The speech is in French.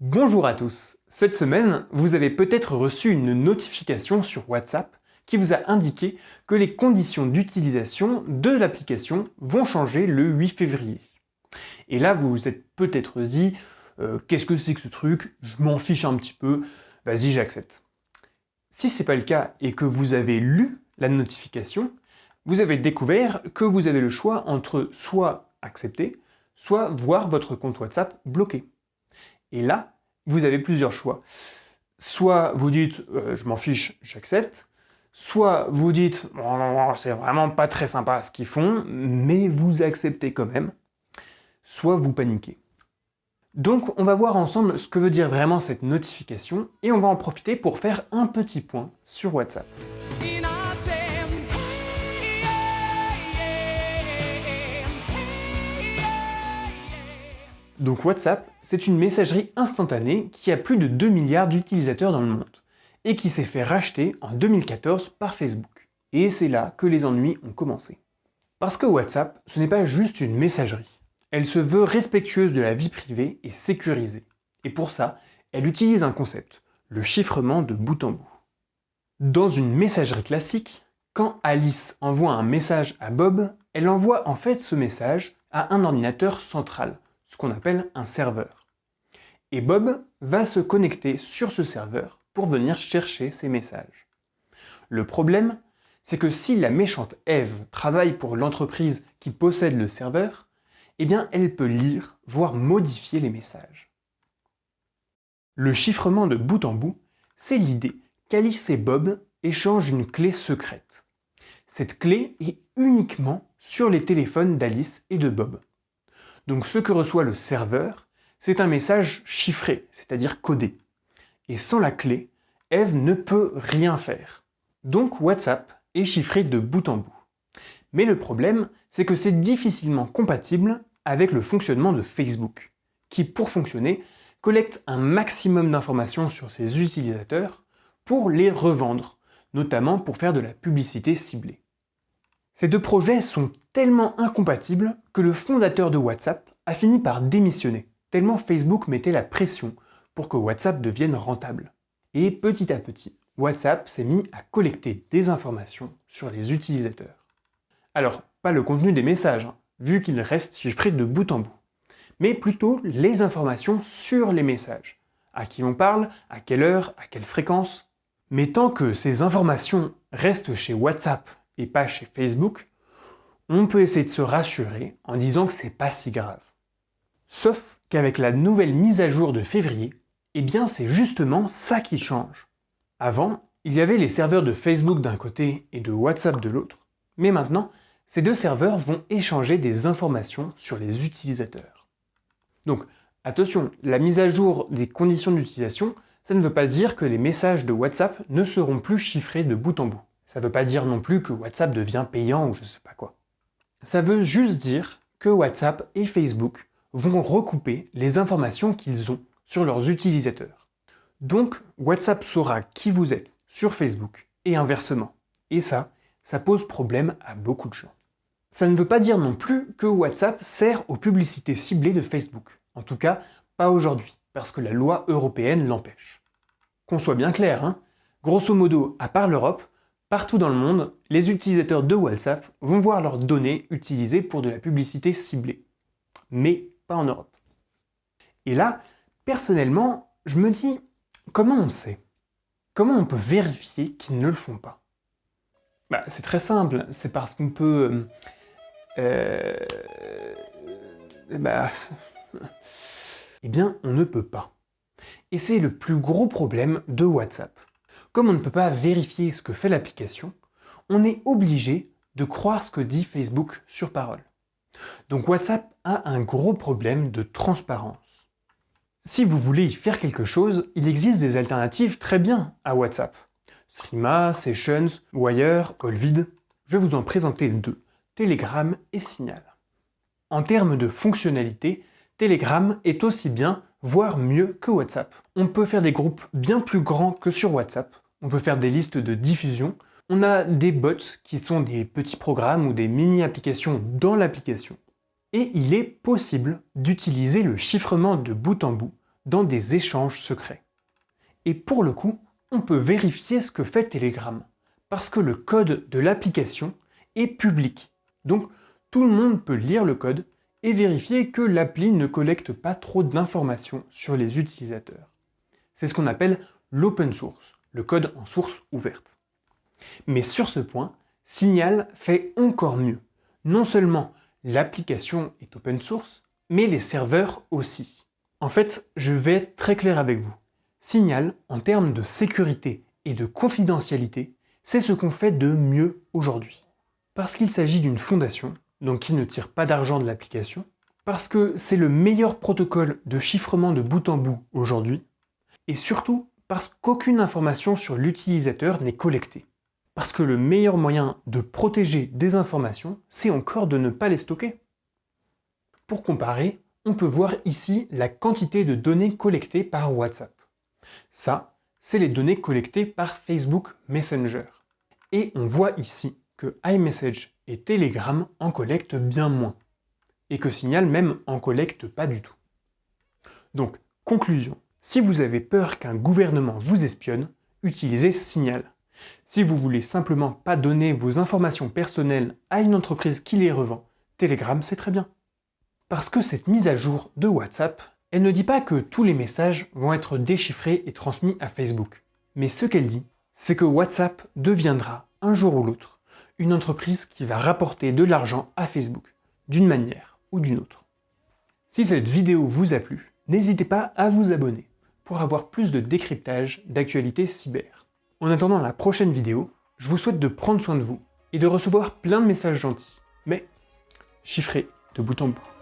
Bonjour à tous Cette semaine, vous avez peut-être reçu une notification sur WhatsApp qui vous a indiqué que les conditions d'utilisation de l'application vont changer le 8 février. Et là, vous vous êtes peut-être dit euh, Qu'est-ce que c'est que ce truc? Je m'en fiche un petit peu, vas-y, j'accepte ». Si ce n'est pas le cas et que vous avez lu la notification, vous avez découvert que vous avez le choix entre soit accepter, soit voir votre compte WhatsApp bloqué. Et là, vous avez plusieurs choix. Soit vous dites euh, je m'en fiche, j'accepte », soit vous dites c'est vraiment pas très sympa ce qu'ils font, mais vous acceptez quand même », soit vous paniquez. Donc on va voir ensemble ce que veut dire vraiment cette notification et on va en profiter pour faire un petit point sur WhatsApp. Donc WhatsApp, c'est une messagerie instantanée qui a plus de 2 milliards d'utilisateurs dans le monde et qui s'est fait racheter en 2014 par Facebook. Et c'est là que les ennuis ont commencé. Parce que WhatsApp, ce n'est pas juste une messagerie. Elle se veut respectueuse de la vie privée et sécurisée. Et pour ça, elle utilise un concept, le chiffrement de bout en bout. Dans une messagerie classique, quand Alice envoie un message à Bob, elle envoie en fait ce message à un ordinateur central, ce qu'on appelle un serveur. Et Bob va se connecter sur ce serveur pour venir chercher ces messages. Le problème, c'est que si la méchante Eve travaille pour l'entreprise qui possède le serveur, eh bien elle peut lire, voire modifier les messages. Le chiffrement de bout en bout, c'est l'idée qu'Alice et Bob échangent une clé secrète. Cette clé est uniquement sur les téléphones d'Alice et de Bob. Donc ce que reçoit le serveur, c'est un message chiffré, c'est-à-dire codé. Et sans la clé, Eve ne peut rien faire. Donc WhatsApp est chiffré de bout en bout. Mais le problème, c'est que c'est difficilement compatible avec le fonctionnement de Facebook, qui pour fonctionner, collecte un maximum d'informations sur ses utilisateurs pour les revendre, notamment pour faire de la publicité ciblée. Ces deux projets sont tellement incompatibles que le fondateur de WhatsApp a fini par démissionner, tellement Facebook mettait la pression pour que WhatsApp devienne rentable. Et petit à petit, WhatsApp s'est mis à collecter des informations sur les utilisateurs. Alors, pas le contenu des messages, hein, vu qu'ils restent chiffrés de bout en bout, mais plutôt les informations sur les messages. À qui on parle, à quelle heure, à quelle fréquence. Mais tant que ces informations restent chez WhatsApp et pas chez Facebook, on peut essayer de se rassurer en disant que c'est pas si grave. Sauf qu'avec la nouvelle mise à jour de février, eh bien c'est justement ça qui change. Avant, il y avait les serveurs de Facebook d'un côté et de WhatsApp de l'autre, mais maintenant, ces deux serveurs vont échanger des informations sur les utilisateurs. Donc, attention, la mise à jour des conditions d'utilisation, ça ne veut pas dire que les messages de WhatsApp ne seront plus chiffrés de bout en bout. Ça ne veut pas dire non plus que WhatsApp devient payant ou je sais pas quoi. Ça veut juste dire que WhatsApp et Facebook vont recouper les informations qu'ils ont sur leurs utilisateurs. Donc, WhatsApp saura qui vous êtes sur Facebook et inversement. Et ça, ça pose problème à beaucoup de gens. Ça ne veut pas dire non plus que WhatsApp sert aux publicités ciblées de Facebook. En tout cas, pas aujourd'hui, parce que la loi européenne l'empêche. Qu'on soit bien clair, hein grosso modo, à part l'Europe, partout dans le monde, les utilisateurs de WhatsApp vont voir leurs données utilisées pour de la publicité ciblée. Mais pas en Europe. Et là, personnellement, je me dis, comment on sait? Comment on peut vérifier qu'ils ne le font pas? Bah, C'est très simple, c'est parce qu'on peut... Euh, euh, bah, eh bien, on ne peut pas. Et c'est le plus gros problème de WhatsApp. Comme on ne peut pas vérifier ce que fait l'application, on est obligé de croire ce que dit Facebook sur parole. Donc WhatsApp a un gros problème de transparence. Si vous voulez y faire quelque chose, il existe des alternatives très bien à WhatsApp. Streama, Sessions, Wire, Colvid. Je vais vous en présenter deux, Telegram et Signal. En termes de fonctionnalité, Telegram est aussi bien, voire mieux que WhatsApp. On peut faire des groupes bien plus grands que sur WhatsApp. On peut faire des listes de diffusion. On a des bots qui sont des petits programmes ou des mini-applications dans l'application et il est possible d'utiliser le chiffrement de bout en bout dans des échanges secrets. Et pour le coup, on peut vérifier ce que fait Telegram, parce que le code de l'application est public. Donc tout le monde peut lire le code et vérifier que l'appli ne collecte pas trop d'informations sur les utilisateurs. C'est ce qu'on appelle l'open source, le code en source ouverte. Mais sur ce point, Signal fait encore mieux. Non seulement l'application est open source, mais les serveurs aussi. En fait, je vais être très clair avec vous. Signal, en termes de sécurité et de confidentialité, c'est ce qu'on fait de mieux aujourd'hui. Parce qu'il s'agit d'une fondation, donc qui ne tire pas d'argent de l'application, parce que c'est le meilleur protocole de chiffrement de bout en bout aujourd'hui, et surtout parce qu'aucune information sur l'utilisateur n'est collectée. Parce que le meilleur moyen de protéger des informations, c'est encore de ne pas les stocker. Pour comparer, on peut voir ici la quantité de données collectées par WhatsApp. Ça, c'est les données collectées par Facebook Messenger. Et on voit ici que iMessage et Telegram en collectent bien moins, et que Signal même en collecte pas du tout. Donc, conclusion, si vous avez peur qu'un gouvernement vous espionne, utilisez Signal. Si vous voulez simplement pas donner vos informations personnelles à une entreprise qui les revend, Telegram c'est très bien. Parce que cette mise à jour de WhatsApp, elle ne dit pas que tous les messages vont être déchiffrés et transmis à Facebook. Mais ce qu'elle dit, c'est que WhatsApp deviendra, un jour ou l'autre, une entreprise qui va rapporter de l'argent à Facebook, d'une manière ou d'une autre. Si cette vidéo vous a plu, n'hésitez pas à vous abonner pour avoir plus de décryptage d'actualités cyber. En attendant la prochaine vidéo, je vous souhaite de prendre soin de vous et de recevoir plein de messages gentils, mais chiffrés de bout en bout.